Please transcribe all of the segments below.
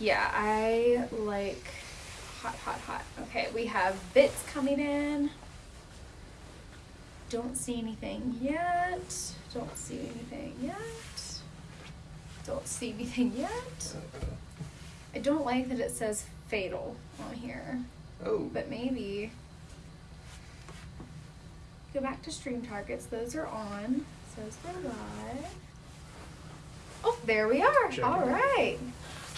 Yeah, I like hot, hot, hot. Okay, we have bits coming in. Don't see anything yet. Don't see anything yet. Don't see anything yet. I don't like that it says fatal on here, Oh. but maybe. Go back to stream targets. Those are on. Says we're live. Oh, there we are. Check All it out.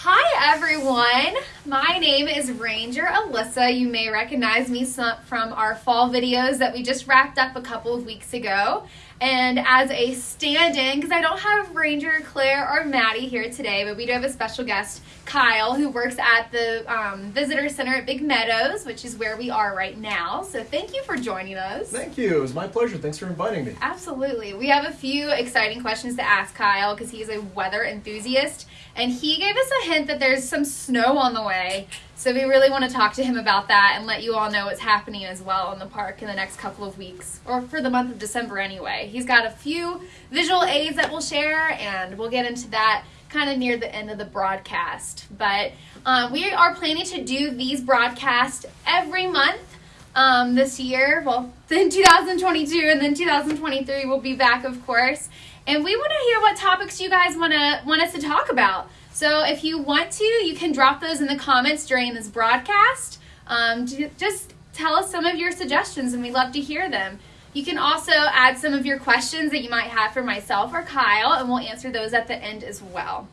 Hi, everyone. My name is Ranger Alyssa. You may recognize me from our fall videos that we just wrapped up a couple of weeks ago. And as a stand in, because I don't have Ranger, Claire, or Maddie here today, but we do have a special guest, Kyle, who works at the um, Visitor Center at Big Meadows, which is where we are right now. So thank you for joining us. Thank you. It was my pleasure. Thanks for inviting me. Absolutely. We have a few exciting questions to ask Kyle because he's a weather enthusiast. And he gave us a hint that there's some snow on the way. So we really want to talk to him about that and let you all know what's happening as well in the park in the next couple of weeks, or for the month of December anyway. He's got a few visual aids that we'll share, and we'll get into that kind of near the end of the broadcast. But um, we are planning to do these broadcasts every month um, this year. Well, then 2022 and then 2023 we'll be back, of course. And we want to hear what topics you guys want to want us to talk about. So if you want to, you can drop those in the comments during this broadcast. Um, just tell us some of your suggestions, and we love to hear them. You can also add some of your questions that you might have for myself or Kyle, and we'll answer those at the end as well.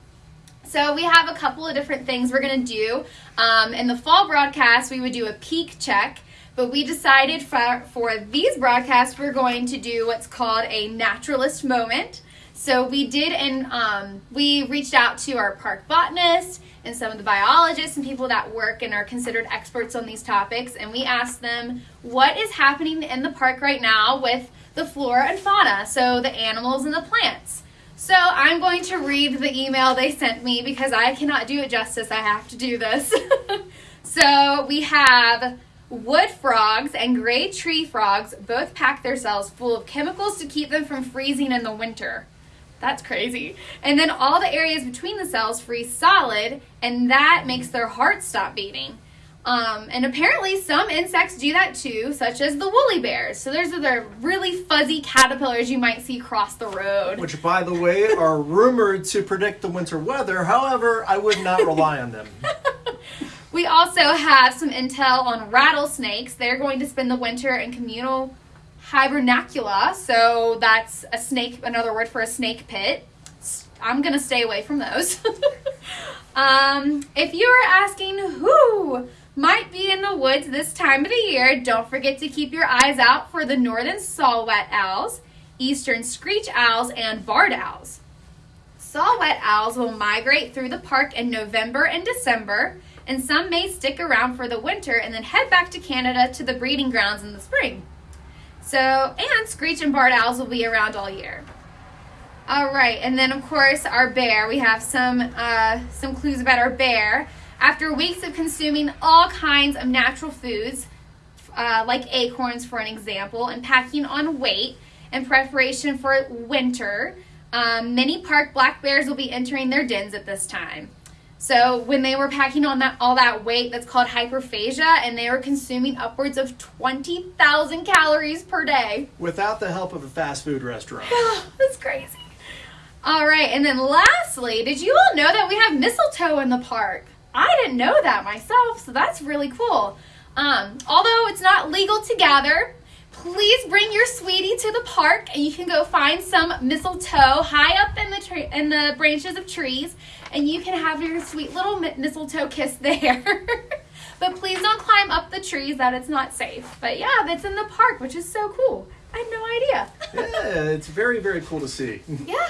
So we have a couple of different things we're going to do. Um, in the fall broadcast, we would do a peak check, but we decided for, for these broadcasts, we're going to do what's called a naturalist moment. So we did, and um, we reached out to our park botanist and some of the biologists and people that work and are considered experts on these topics, and we asked them what is happening in the park right now with the flora and fauna, so the animals and the plants. So I'm going to read the email they sent me because I cannot do it justice. I have to do this. so we have wood frogs and gray tree frogs both pack their cells full of chemicals to keep them from freezing in the winter. That's crazy. And then all the areas between the cells freeze solid, and that makes their heart stop beating. Um, and apparently, some insects do that too, such as the woolly bears. So, those are the really fuzzy caterpillars you might see cross the road. Which, by the way, are rumored to predict the winter weather. However, I would not rely on them. We also have some intel on rattlesnakes. They're going to spend the winter in communal hibernacula. So that's a snake, another word for a snake pit. I'm going to stay away from those. um, if you are asking who might be in the woods this time of the year, don't forget to keep your eyes out for the northern saw-whet owls, eastern screech owls, and barred owls. Saw-whet owls will migrate through the park in November and December, and some may stick around for the winter and then head back to Canada to the breeding grounds in the spring. So, and screech and barred owls will be around all year. All right, and then of course our bear. We have some uh, some clues about our bear. After weeks of consuming all kinds of natural foods, uh, like acorns for an example, and packing on weight in preparation for winter, um, many park black bears will be entering their dens at this time. So when they were packing on that all that weight, that's called hyperphagia, and they were consuming upwards of twenty thousand calories per day. Without the help of a fast food restaurant. That's crazy. All right, and then lastly, did you all know that we have mistletoe in the park? I didn't know that myself, so that's really cool. Um, although it's not legal to gather, please bring your sweetie to the park, and you can go find some mistletoe high up in the tree in the branches of trees, and you can have your sweet little mistletoe kiss there. but please don't climb up the trees; that it's not safe. But yeah, that's in the park, which is so cool. I had no idea. Yeah, it's very, very cool to see. Yeah.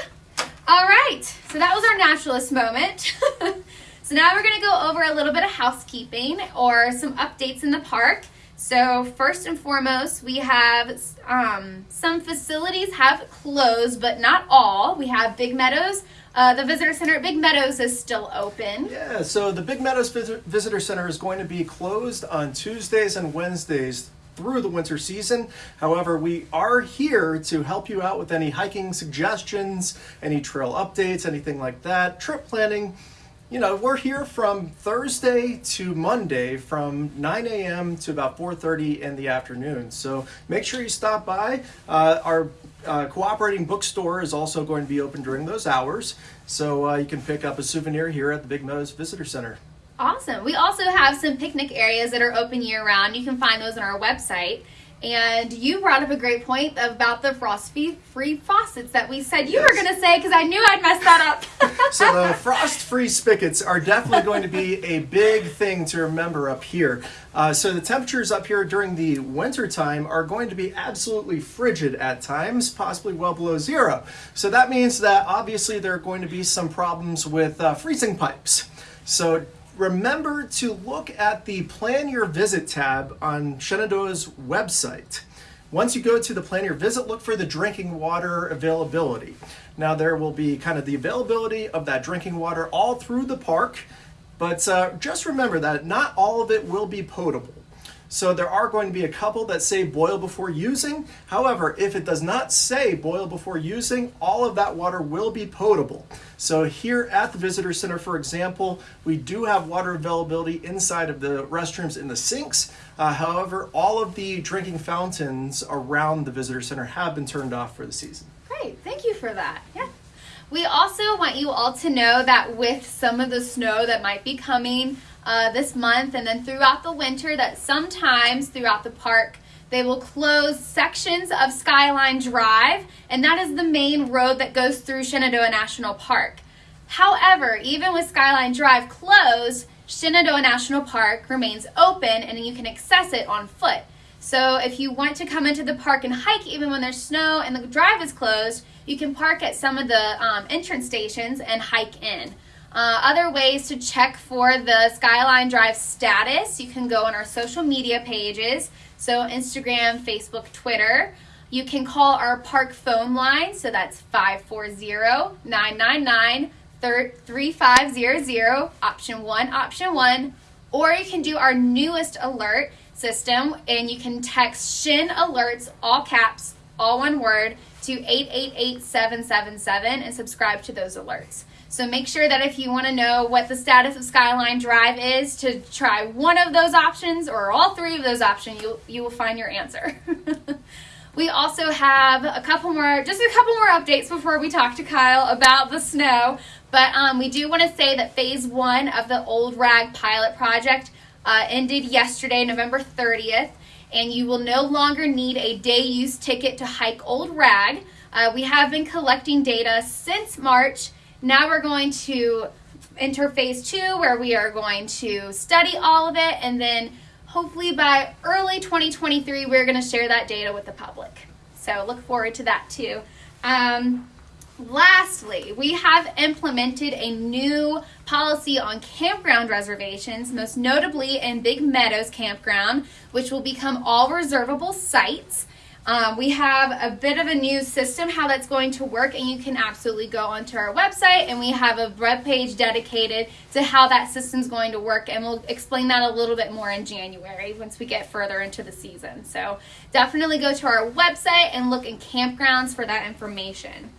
All right. So that was our naturalist moment. so now we're going to go over a little bit of housekeeping or some updates in the park. So first and foremost, we have um, some facilities have closed, but not all. We have Big Meadows. Uh, the visitor center at Big Meadows is still open. Yeah, so the Big Meadows Vis- Visitor Center is going to be closed on Tuesdays and Wednesdays through the winter season. However, we are here to help you out with any hiking suggestions, any trail updates, anything like that, trip planning. You know, we're here from Thursday to Monday from 9 a.m. to about 4:30 in the afternoon. So make sure you stop by. Uh, our uh, cooperating bookstore is also going to be open during those hours, so uh, you can pick up a souvenir here at the Big Meadows Visitor Center. Awesome. We also have some picnic areas that are open year round. You can find those on our website. And you brought up a great point about the frost free faucets that we said you yes. were going to say because I knew I'd mess that up. so the frost free spigots are definitely going to be a big thing to remember up here. Uh, so the temperatures up here during the winter time are going to be absolutely frigid at times, possibly well below zero. So that means that obviously there are going to be some problems with uh, freezing pipes. So remember to look at the Plan Your Visit tab on Shenandoah's website. Once you go to the Plan Your Visit, look for the drinking water availability. Now, there will be kind of the availability of that drinking water all through the park, but uh, just remember that not all of it will be potable. So there are going to be a couple that say boil before using. However, if it does not say boil before using, all of that water will be potable. So here at the Visitor Center, for example, we do have water availability inside of the restrooms in the sinks. Uh, however, all of the drinking fountains around the Visitor Center have been turned off for the season. Great, thank you for that. Yeah. We also want you all to know that with some of the snow that might be coming, uh, this month and then throughout the winter that sometimes throughout the park they will close sections of Skyline Drive, and that is the main road that goes through Shenandoah National Park. However, even with Skyline Drive closed, Shenandoah National Park remains open and you can access it on foot. So if you want to come into the park and hike even when there's snow and the drive is closed, you can park at some of the um, entrance stations and hike in. Uh, other ways to check for the Skyline Drive status, you can go on our social media pages, so Instagram, Facebook, Twitter. You can call our park phone line, so that's 540 999 3500, option one, option one. Or you can do our newest alert system, and you can text Shen Alerts, all caps, all one word, to 888 777 and subscribe to those alerts. So make sure that if you want to know what the status of Skyline Drive is, to try one of those options or all three of those options, you you will find your answer. we also have a couple more, just a couple more updates before we talk to Kyle about the snow. But um, we do want to say that phase one of the Old Rag pilot project uh, ended yesterday, November 30th, and you will no longer need a day use ticket to hike Old Rag. Uh, we have been collecting data since March now we're going to enter phase two where we are going to study all of it and then hopefully by early 2023 we're going to share that data with the public. So look forward to that too. Um, lastly, we have implemented a new policy on campground reservations, most notably in Big Meadows Campground, which will become all reservable sites. Um, we have a bit of a new system how that's going to work, and you can absolutely go onto our website, and we have a web page dedicated to how that system's going to work, and we'll explain that a little bit more in January once we get further into the season. So definitely go to our website and look in campgrounds for that information.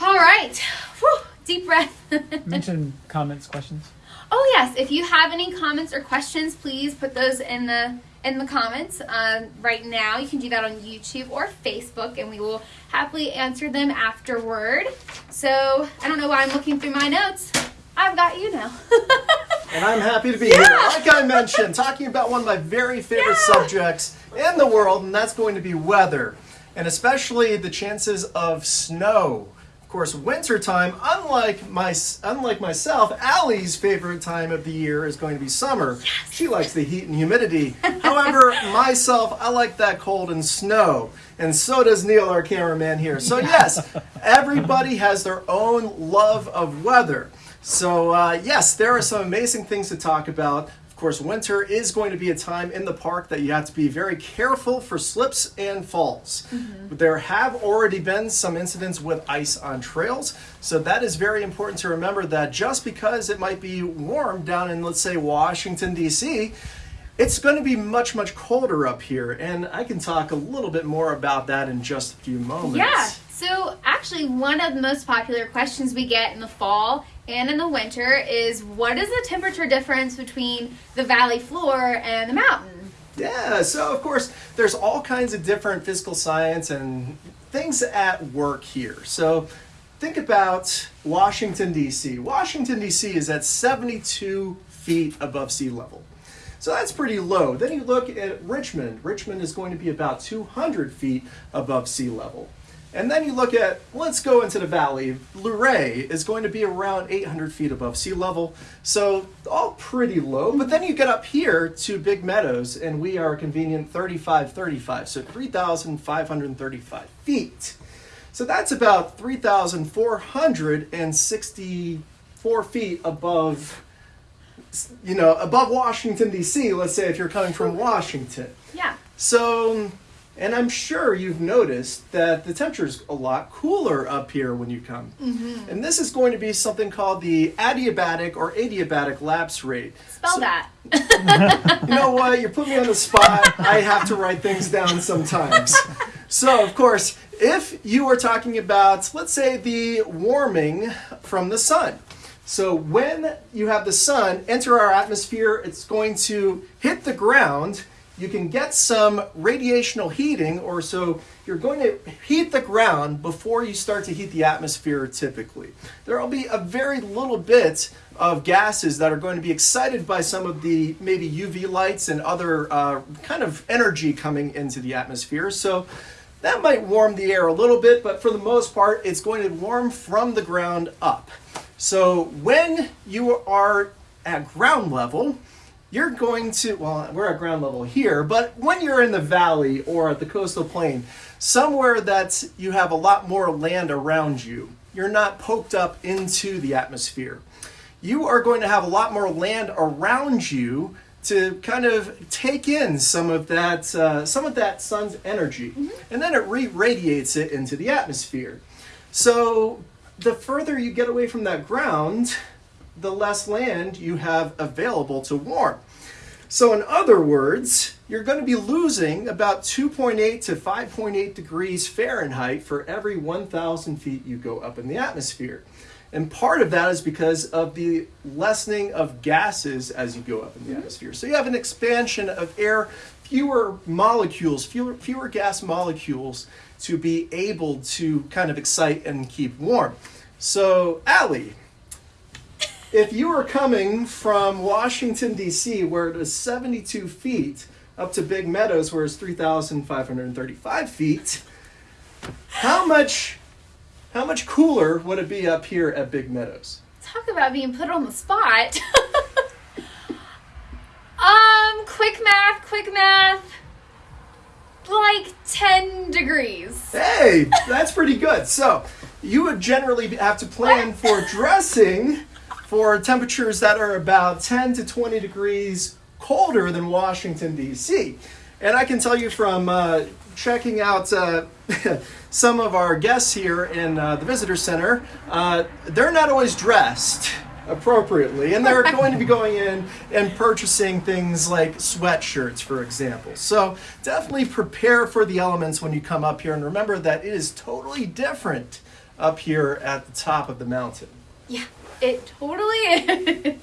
All right, Whew. deep breath. Mention comments, questions. Oh yes, if you have any comments or questions, please put those in the in the comments um, right now. You can do that on YouTube or Facebook, and we will happily answer them afterward. So I don't know why I'm looking through my notes. I've got you now. and I'm happy to be yeah. here. Like I mentioned, talking about one of my very favorite yeah. subjects in the world, and that's going to be weather, and especially the chances of snow. Of course, winter time, unlike my unlike myself, Allie's favorite time of the year is going to be summer. Yes. She likes the heat and humidity. However, myself, I like that cold and snow. And so does Neil, our cameraman here. So yes, everybody has their own love of weather. So uh, yes, there are some amazing things to talk about course, winter is going to be a time in the park that you have to be very careful for slips and falls. Mm-hmm. There have already been some incidents with ice on trails, so that is very important to remember that just because it might be warm down in, let's say, Washington, D.C., it's going to be much, much colder up here, and I can talk a little bit more about that in just a few moments. Yeah. So, actually, one of the most popular questions we get in the fall and in the winter is what is the temperature difference between the valley floor and the mountain? Yeah, so of course, there's all kinds of different physical science and things at work here. So think about Washington, D.C. Washington, D.C. is at 72 feet above sea level. So that's pretty low. Then you look at Richmond. Richmond is going to be about 200 feet above sea level. And then you look at, let's go into the valley. Luray is going to be around 800 feet above sea level. So all pretty low. But then you get up here to Big Meadows, and we are a convenient 3535, so 3,535 feet. So that's about 3,464 feet above, you know, above Washington, D.C., let's say if you're coming from Washington. Yeah. So, and I'm sure you've noticed that the temperature's a lot cooler up here when you come. Mm-hmm. And this is going to be something called the adiabatic or adiabatic lapse rate. Spell So- that. you know what? You put me on the spot. I have to write things down sometimes. So, of course, if you are talking about, let's say, the warming from the sun. So, when you have the sun enter our atmosphere, it's going to hit the ground. You can get some radiational heating, or so you're going to heat the ground before you start to heat the atmosphere typically. There will be a very little bit of gases that are going to be excited by some of the maybe UV lights and other uh, kind of energy coming into the atmosphere. So that might warm the air a little bit, but for the most part, it's going to warm from the ground up. So when you are at ground level, you're going to, well, we're at ground level here, but when you're in the valley or at the coastal plain, somewhere that you have a lot more land around you, you're not poked up into the atmosphere. You are going to have a lot more land around you to kind of take in some of that, uh, some of that sun's energy, and then it re-radiates it into the atmosphere. So the further you get away from that ground, the less land you have available to warm. So, in other words, you're going to be losing about 2.8 to 5.8 degrees Fahrenheit for every 1,000 feet you go up in the atmosphere. And part of that is because of the lessening of gases as you go up in the mm-hmm. atmosphere. So, you have an expansion of air, fewer molecules, fewer, fewer gas molecules to be able to kind of excite and keep warm. So, Allie, if you are coming from Washington, D.C., where it is 72 feet, up to Big Meadows, where it's 3,535 feet, how much, how much cooler would it be up here at Big Meadows? Talk about being put on the spot. um, quick math, quick math. Like 10 degrees. Hey, that's pretty good. So, you would generally have to plan for dressing for temperatures that are about 10 to 20 degrees colder than Washington, D.C. And I can tell you from uh, checking out uh, some of our guests here in uh, the visitor center, uh, they're not always dressed appropriately, and they're going to be going in and purchasing things like sweatshirts, for example. So definitely prepare for the elements when you come up here, and remember that it is totally different up here at the top of the mountain. Yeah, it totally is.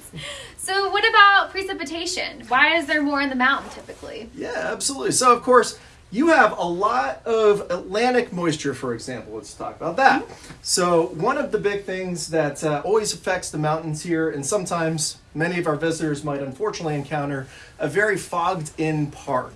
So, what about precipitation? Why is there more in the mountain typically? Yeah, absolutely. So, of course, you have a lot of Atlantic moisture, for example. Let's talk about that. So, one of the big things that uh, always affects the mountains here, and sometimes many of our visitors might unfortunately encounter, a very fogged in park.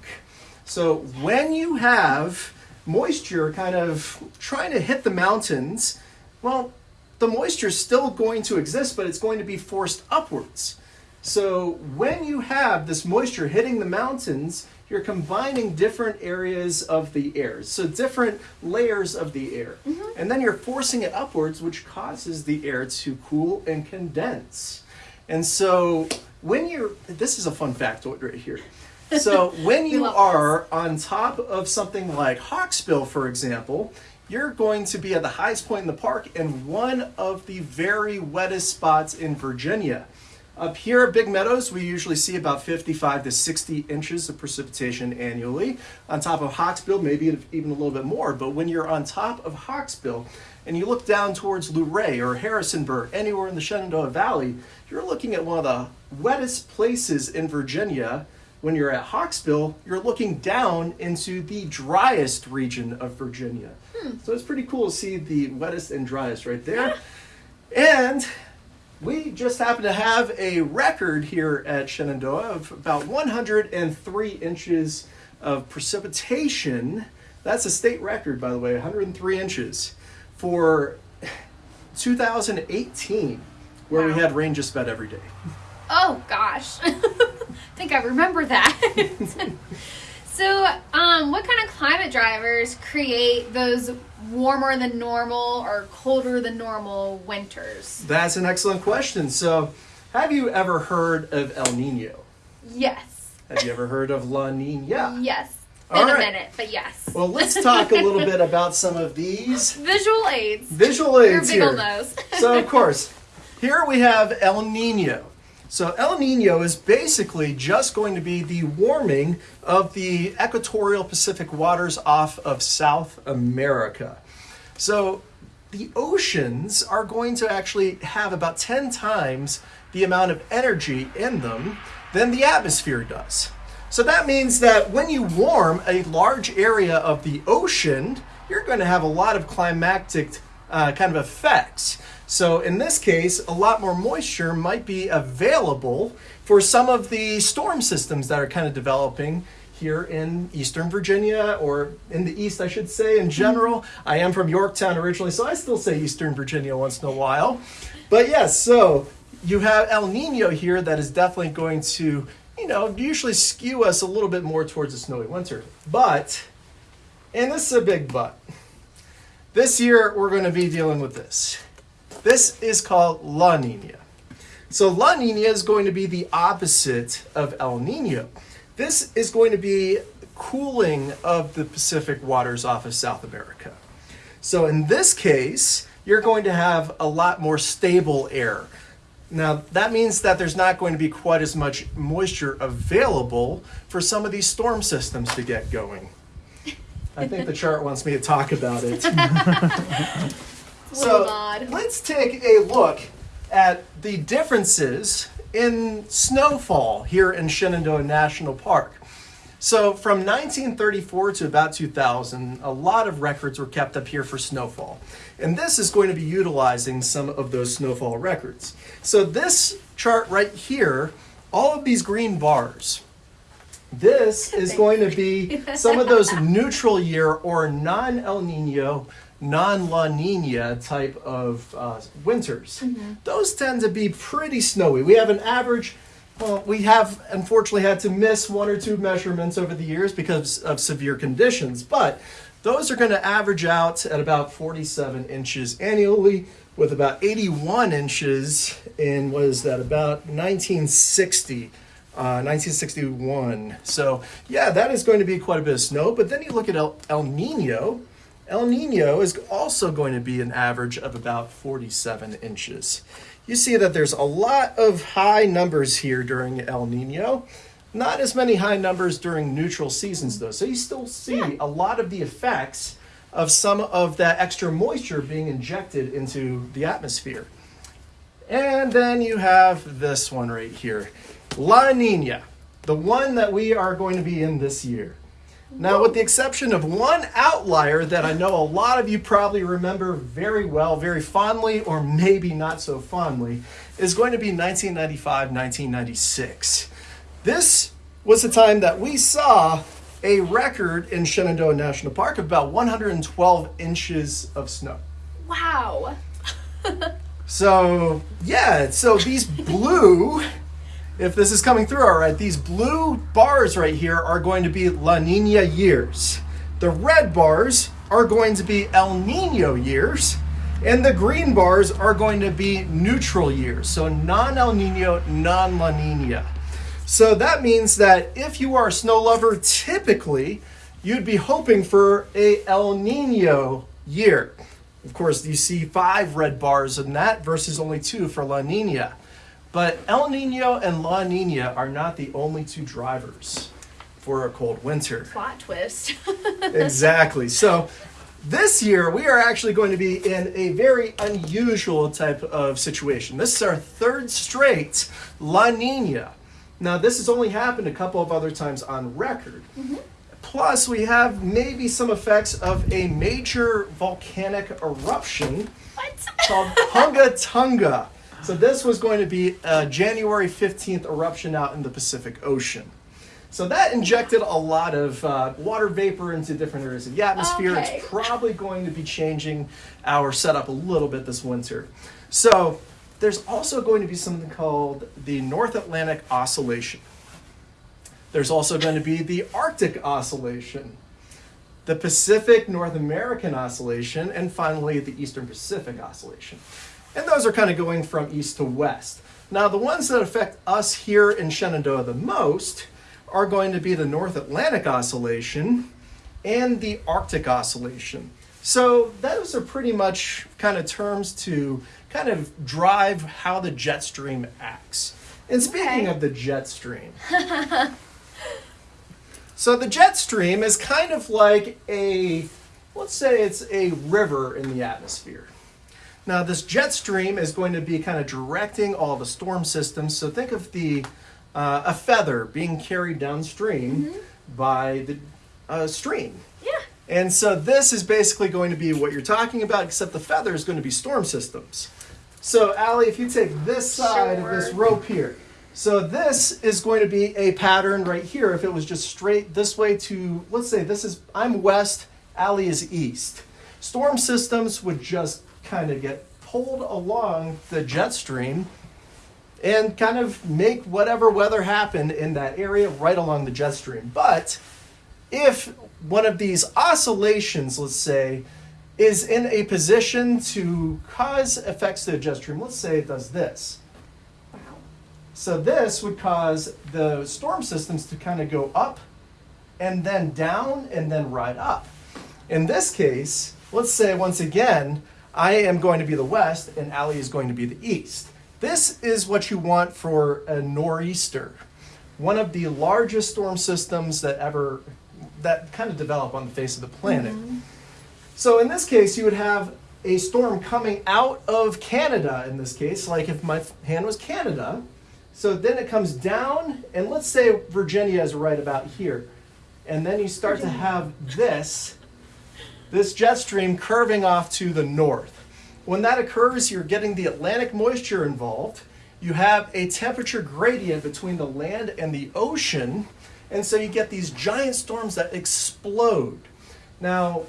So, when you have moisture kind of trying to hit the mountains, well, the moisture is still going to exist, but it's going to be forced upwards. So when you have this moisture hitting the mountains, you're combining different areas of the air, so different layers of the air. And then you're forcing it upwards, which causes the air to cool and condense. And so when you're, this is a fun factoid right here. So when you are on top of something like Hawksbill, for example, you're going to be at the highest point in the park and one of the very wettest spots in Virginia. Up here at Big Meadows, we usually see about 55 to 60 inches of precipitation annually. On top of Hawksbill, maybe even a little bit more. But when you're on top of Hawksbill and you look down towards Luray or Harrisonburg, anywhere in the Shenandoah Valley, you're looking at one of the wettest places in Virginia. When you're at Hawksbill, you're looking down into the driest region of Virginia. Hmm. So it's pretty cool to see the wettest and driest right there. And we just happen to have a record here at Shenandoah of about 103 inches of precipitation. That's a state record, by the way, 103 inches for 2018, where we had rain just about every day. Oh gosh. I think I remember that. so, um, what kind of climate drivers create those warmer than normal or colder than normal winters? That's an excellent question. So, have you ever heard of El Nino? Yes. Have you ever heard of La Nina? Yes. All In a right. minute, but yes. Well, let's talk a little bit about some of these Visual aids. visual Your aids big here. nose. so of course, here we have El Nino. So El Nino is basically just going to be the warming of the equatorial Pacific waters off of South America. So the oceans are going to actually have about 10 times the amount of energy in them than the atmosphere does. So that means that when you warm a large area of the ocean, you're going to have a lot of climactic uh, kind of effects. So in this case, a lot more moisture might be available for some of the storm systems that are kind of developing here in Eastern Virginia or in the East, I should say, in general. I am from Yorktown originally, so I still say Eastern Virginia once in a while. But yes, so you have El Nino here that is definitely going to, you know, usually skew us a little bit more towards a snowy winter. But, and this is a big but, this year we're going to be dealing with this. This is called La Nina. So La Nina is going to be the opposite of El Nino. This is going to be cooling of the Pacific waters off of South America. So in this case, you're going to have a lot more stable air. Now, that means that there's not going to be quite as much moisture available for some of these storm systems to get going. I think the chart wants me to talk about it. It's a little odd. let's take a look at the differences in snowfall here in Shenandoah National Park. So, from 1934 to about 2000, a lot of records were kept up here for snowfall. And this is going to be utilizing some of those snowfall records. So, this chart right here, all of these green bars, this is going to be some of those neutral year or non El Nino, non La Nina type of uh, winters. Those tend to be pretty snowy. We have an average, well, we have unfortunately had to miss one or two measurements over the years because of severe conditions, but those are going to average out at about 47 inches annually with about 81 inches in, what is that, about 1960. Uh, 1961. So, yeah, that is going to be quite a bit of snow. But then you look at El, El Nino. El Nino is also going to be an average of about 47 inches. You see that there's a lot of high numbers here during El Nino. Not as many high numbers during neutral seasons, though. So you still see a lot of the effects of some of that extra moisture being injected into the atmosphere. And then you have this one right here La Nina, the one that we are going to be in this year. Now, with the exception of one outlier that I know a lot of you probably remember very well, very fondly, or maybe not so fondly, is going to be 1995 1996. This was the time that we saw a record in Shenandoah National Park of about 112 inches of snow. Wow. So, yeah, so these blue, if this is coming through all right, these blue bars right here are going to be La Nina years. The red bars are going to be El Nino years. And the green bars are going to be neutral years. So non El Nino, non La Nina. So that means that if you are a snow lover, typically you'd be hoping for a El Nino year. Of course, you see five red bars in that versus only two for La Nina. But El Nino and La Nina are not the only two drivers for a cold winter. Plot twist. exactly. So this year we are actually going to be in a very unusual type of situation. This is our third straight La Nina. Now this has only happened a couple of other times on record. Mm-hmm. Plus, we have maybe some effects of a major volcanic eruption what? called Hunga Tonga. So this was going to be a January 15th eruption out in the Pacific Ocean. So that injected a lot of uh, water vapor into different areas of the atmosphere. Okay. It's probably going to be changing our setup a little bit this winter. So there's also going to be something called the North Atlantic Oscillation. There's also going to be the Arctic Oscillation, the Pacific North American Oscillation, and finally the Eastern Pacific Oscillation. And those are kind of going from east to west. Now, the ones that affect us here in Shenandoah the most are going to be the North Atlantic Oscillation and the Arctic Oscillation. So, those are pretty much kind of terms to kind of drive how the jet stream acts. And speaking Okay. of the jet stream, so the jet stream is kind of like a, let's say it's a river in the atmosphere. Now, this jet stream is going to be kind of directing all the storm systems. So think of the uh, a feather being carried downstream by the uh, stream. yeah. And so this is basically going to be what you're talking about, except the feather is going to be storm systems. So, Allie, if you take this side of this rope here, so this is going to be a pattern right here. If it was just straight this way to, let's say this is, I'm west, Allie is east. Storm systems would just kind of get pulled along the jet stream and kind of make whatever weather happen in that area right along the jet stream. But if one of these oscillations, let's say, is in a position to cause effects to the jet stream, let's say it does this. So this would cause the storm systems to kind of go up and then down and then right up. In this case, let's say once again, I am going to be the west and Allie is going to be the east. This is what you want for a nor'easter, one of the largest storm systems that ever that kind of develop on the face of the planet. Mm-hmm. So in this case, you would have a storm coming out of Canada. In this case, like if my hand was Canada, so then it comes down, and let's say Virginia is right about here, and then you start to have this, this jet stream curving off to the north. When that occurs, you're getting the Atlantic moisture involved. You have a temperature gradient between the land and the ocean, and so you get these giant storms that explode. Now,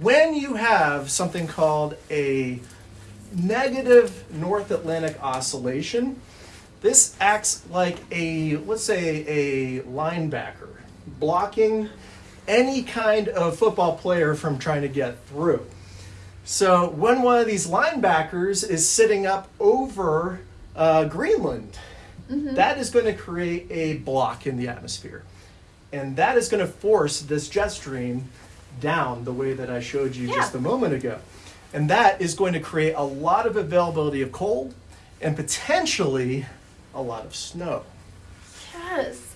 when you have something called a negative North Atlantic oscillation, this acts like a, let's say, a linebacker blocking any kind of football player from trying to get through. So when one of these linebackers is sitting up over uh, Greenland, that is going to create a block in the atmosphere. And that is going to force this jet stream down the way that I showed you just a moment ago. And that is going to create a lot of availability of cold and potentially a lot of snow. Yes.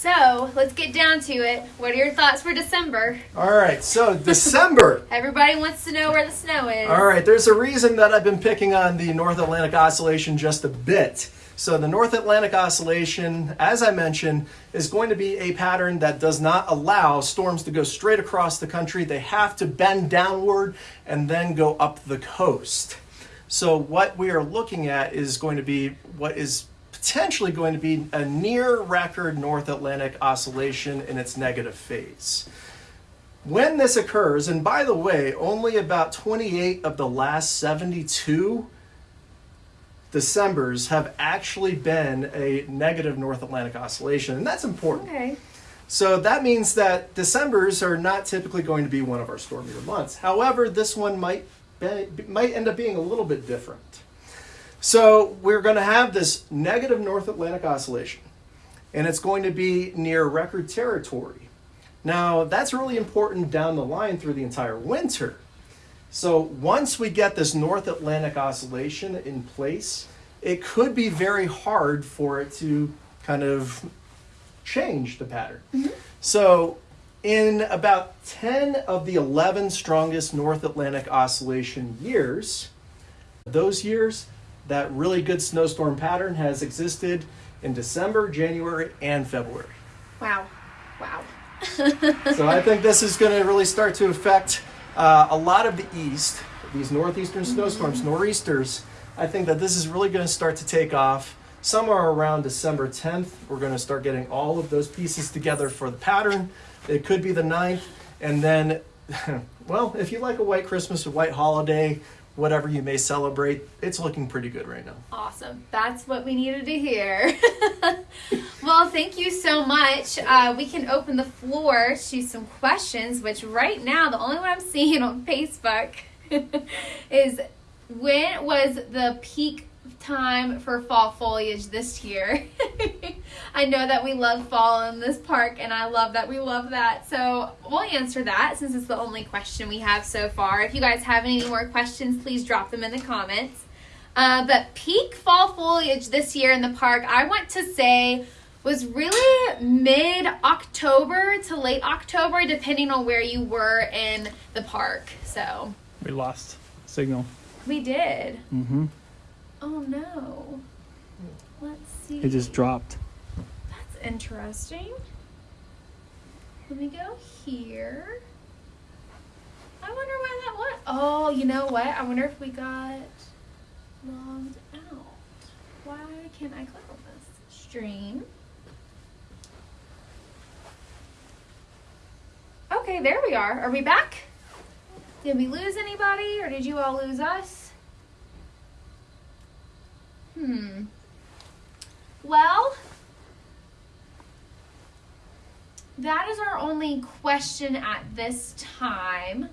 So let's get down to it. What are your thoughts for December? All right, so December. Everybody wants to know where the snow is. All right, there's a reason that I've been picking on the North Atlantic Oscillation just a bit. So, the North Atlantic Oscillation, as I mentioned, is going to be a pattern that does not allow storms to go straight across the country. They have to bend downward and then go up the coast. So, what we are looking at is going to be what is potentially going to be a near record North Atlantic oscillation in its negative phase. When this occurs, and by the way, only about 28 of the last 72 Decembers have actually been a negative North Atlantic oscillation, and that's important. Okay. So that means that Decembers are not typically going to be one of our stormier months. However, this one might be, might end up being a little bit different. So we're going to have this negative North Atlantic oscillation, and it's going to be near record territory. Now that's really important down the line through the entire winter. So once we get this North Atlantic oscillation in place, it could be very hard for it to kind of change the pattern. Mm-hmm. So, in about 10 of the 11 strongest North Atlantic oscillation years, those years, that really good snowstorm pattern has existed in December, January, and February. Wow. Wow. So I think this is going to really start to affect uh, a lot of the east, these northeastern snowstorms, nor'easters. I think that this is really going to start to take off somewhere around December 10th. We're going to start getting all of those pieces together for the pattern. It could be the 9th. And then, well, if you like a white Christmas, a white holiday, whatever you may celebrate, it's looking pretty good right now. Awesome. That's what we needed to hear. well, thank you so much. Uh, we can open the floor to some questions, which right now, the only one I'm seeing on Facebook is when was the peak time for fall foliage this year? I know that we love fall in this park, and I love that we love that. So we'll answer that since it's the only question we have so far. If you guys have any more questions, please drop them in the comments. Uh, but peak fall foliage this year in the park, I want to say was really mid October to late October, depending on where you were in the park. So We lost signal. we did. Mm-hmm. Oh no. Let's see. It just dropped. That's interesting. Let me go here. I wonder why that was. Oh, you know what? I wonder if we got logged out. Why can't I click on this? Stream. Okay, there we are. Are we back? Did we lose anybody or did you all lose us? Hmm. Well, that is our only question at this time.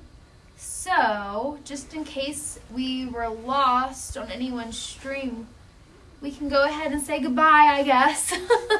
So, just in case we were lost on anyone's stream, we can go ahead and say goodbye, I guess.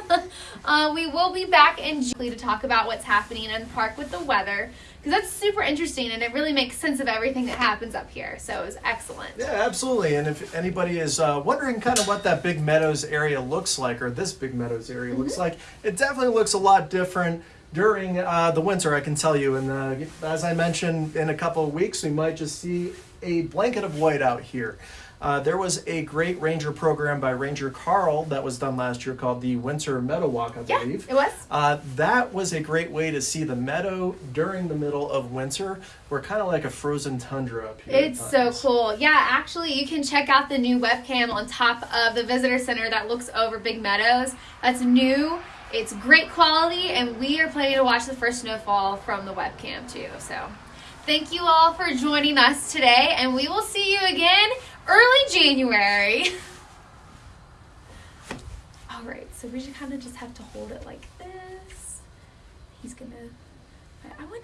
uh, we will be back in June to talk about what's happening in the park with the weather because that's super interesting and it really makes sense of everything that happens up here. So it was excellent. Yeah, absolutely. And if anybody is uh, wondering kind of what that Big Meadows area looks like, or this Big Meadows area looks like, it definitely looks a lot different during uh, the winter, I can tell you. And uh, as I mentioned, in a couple of weeks, we might just see a blanket of white out here. Uh, there was a great ranger program by Ranger Carl that was done last year called the Winter Meadow Walk, I Yeah, believe. it was. Uh, that was a great way to see the meadow during the middle of winter. We're kind of like a frozen tundra up here. It's so cool. Yeah, actually, you can check out the new webcam on top of the visitor center that looks over Big Meadows. That's new. It's great quality, and we are planning to watch the first snowfall from the webcam too. So, thank you all for joining us today, and we will see you again early January. all right, so we just kind of just have to hold it like this. He's gonna.